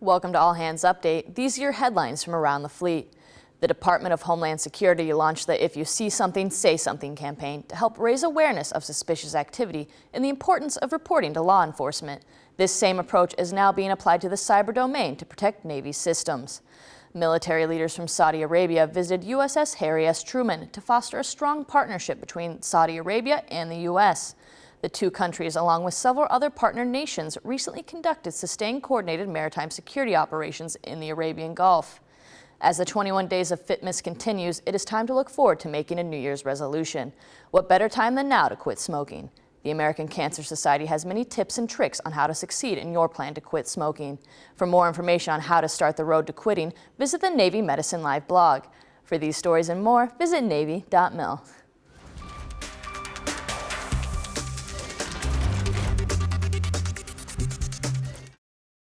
Welcome to All Hands Update. These are your headlines from around the fleet. The Department of Homeland Security launched the If You See Something, Say Something campaign to help raise awareness of suspicious activity and the importance of reporting to law enforcement. This same approach is now being applied to the cyber domain to protect Navy systems. Military leaders from Saudi Arabia visited USS Harry S. Truman to foster a strong partnership between Saudi Arabia and the U.S. The two countries, along with several other partner nations, recently conducted sustained coordinated maritime security operations in the Arabian Gulf. As the 21 days of fitness continues, it is time to look forward to making a New Year's resolution. What better time than now to quit smoking? The American Cancer Society has many tips and tricks on how to succeed in your plan to quit smoking. For more information on how to start the road to quitting, visit the Navy Medicine Live blog. For these stories and more, visit Navy.mil.